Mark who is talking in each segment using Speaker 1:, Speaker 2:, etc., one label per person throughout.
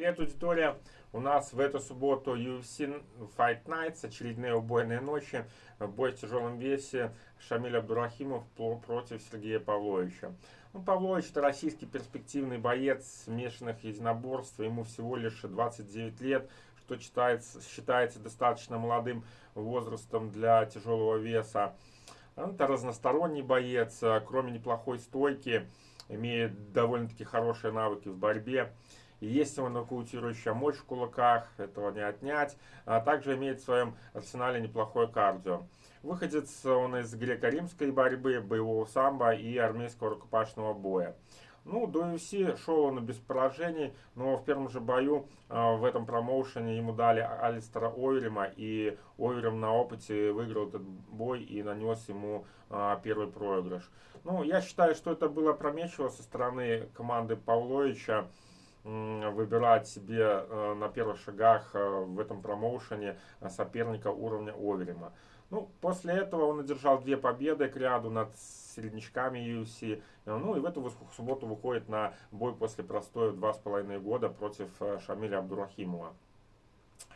Speaker 1: Привет, аудитория! У нас в эту субботу UFC Fight Nights, очередные убойные ночи, бой в тяжелом весе Шамиль Абдурахимов против Сергея Павловича. Ну, Павлович это российский перспективный боец смешанных единоборств, ему всего лишь 29 лет, что считается, считается достаточно молодым возрастом для тяжелого веса. Это разносторонний боец, кроме неплохой стойки, имеет довольно-таки хорошие навыки в борьбе. Есть его нокаутирующая мощь в кулаках, этого не отнять. А также имеет в своем арсенале неплохое кардио. Выходец он из греко-римской борьбы, боевого самбо и армейского рукопашного боя. Ну, до UFC шел он без поражений, но в первом же бою э, в этом промоушене ему дали Алистера Ойрима, и Ойрим на опыте выиграл этот бой и нанес ему э, первый проигрыш. Ну, я считаю, что это было опрометчиво со стороны команды Павловича выбирать себе э, на первых шагах э, в этом промоушене э, соперника уровня Оверима. Ну, после этого он одержал две победы к ряду над середнячками UFC. Ну и в эту субботу выходит на бой после простоя два с половиной года против Шамиля Абдурахимова.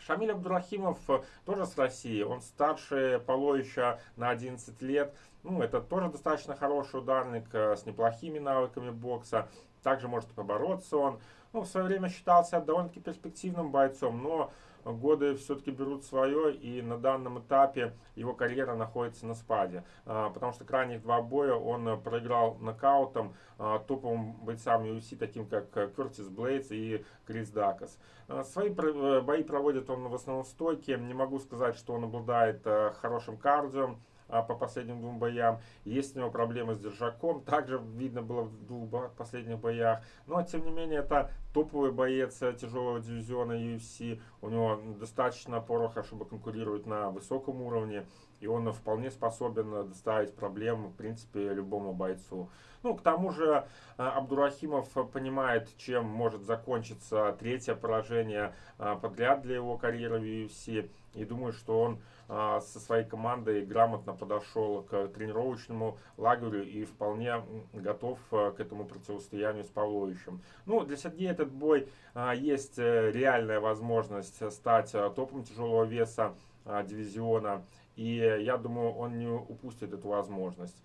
Speaker 1: Шамиль Абдурахимов тоже с России, он старше Половича на 11 лет. Ну, это тоже достаточно хороший ударник с неплохими навыками бокса. Также может побороться он. Ну, в свое время считался довольно-таки перспективным бойцом, но годы все-таки берут свое, и на данном этапе его карьера находится на спаде. А, потому что крайних два боя он проиграл нокаутом а, топовым бойцам UFC, таким как Кертис Блейдс и Крис Дакас. А, свои э, бои проводит он в основном стойке. Не могу сказать, что он обладает э, хорошим кардио а, по последним двум боям. Есть у него проблемы с держаком, также видно было в двух последних боях. Но, тем не менее, это топовый боец тяжелого дивизиона UFC. У него достаточно пороха, чтобы конкурировать на высоком уровне. И он вполне способен доставить проблем, в принципе, любому бойцу. Ну, к тому же, а, Абдурахимов понимает, чем может закончиться третье поражение а, подряд для его карьеры в UFC. И думаю, что он а, со своей командой грамотно подошел к тренировочному лагерю и вполне готов к этому противостоянию с Павловичем. Ну, для Сергея этот бой есть э, реальная возможность стать топом тяжелого веса дивизиона. И я думаю, он не упустит эту возможность.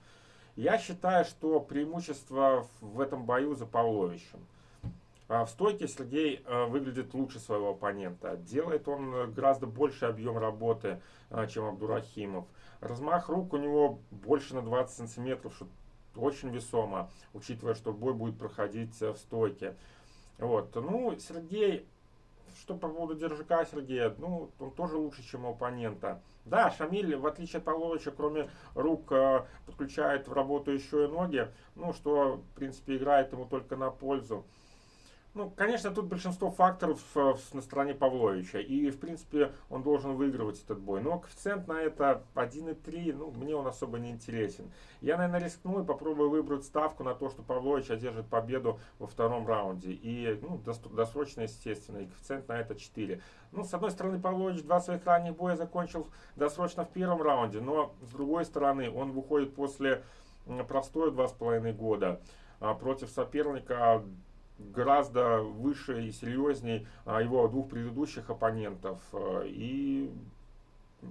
Speaker 1: Я считаю, что преимущество в этом бою за Павловичем. А в стойке Сергей э, выглядит лучше своего оппонента. Делает он гораздо больше объем работы, чем Абдурахимов. Размах рук у него больше на 20 сантиметров, что очень весомо, учитывая, что бой будет проходить в стойке. Вот. Ну, Сергей что по поводу держака Сергея, ну, он тоже лучше, чем у оппонента. Да, Шамиль, в отличие от Павловича, кроме рук, э, подключает в работу еще и ноги, ну, что, в принципе, играет ему только на пользу. Ну, конечно, тут большинство факторов э, на стороне Павловича. И, в принципе, он должен выигрывать этот бой. Но коэффициент на это 1,3, ну, мне он особо не интересен. Я, наверное, рискну и попробую выбрать ставку на то, что Павлович одержит победу во втором раунде. И, ну, досрочно, естественно, и коэффициент на это 4. Ну, с одной стороны, Павлович два своих ранних боя закончил досрочно в первом раунде. Но, с другой стороны, он выходит после простоя 2,5 года а, против соперника гораздо выше и серьезней а, его двух предыдущих оппонентов. Э, и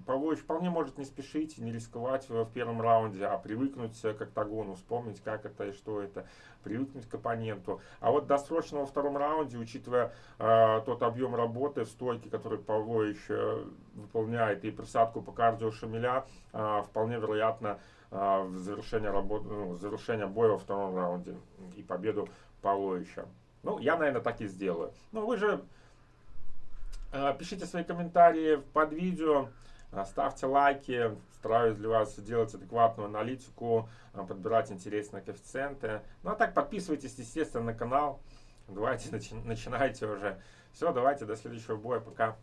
Speaker 1: Павлович вполне может не спешить, не рисковать в первом раунде, а привыкнуть к октагону, вспомнить, как это и что это, привыкнуть к оппоненту. А вот досрочно во втором раунде, учитывая э, тот объем работы в стойке, который Павлович выполняет, и присадку по кардио Шамиля, э, вполне вероятно в завершение, работы, ну, завершение боя во втором раунде и победу Павловича. Ну, я, наверное, так и сделаю. Ну, вы же э, пишите свои комментарии под видео, э, ставьте лайки, стараюсь для вас делать адекватную аналитику, э, подбирать интересные коэффициенты. Ну, а так подписывайтесь, естественно, на канал. Давайте начи начинайте уже. Все, давайте, до следующего боя, пока.